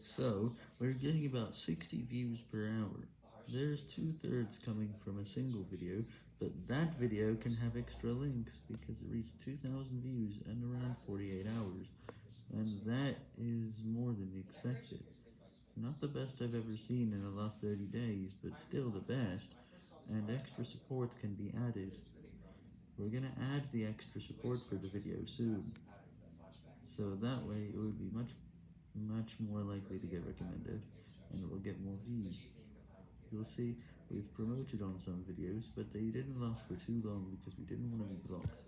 So, we're getting about 60 views per hour. There's two-thirds coming from a single video, but that video can have extra links because it reached 2,000 views in around 48 hours, and that is more than expected. Not the best I've ever seen in the last 30 days, but still the best, and extra support can be added. We're gonna add the extra support for the video soon, so that way it would be much much more likely to get recommended, and it will get more views. You'll see, we've promoted on some videos, but they didn't last for too long because we didn't want to be blocked.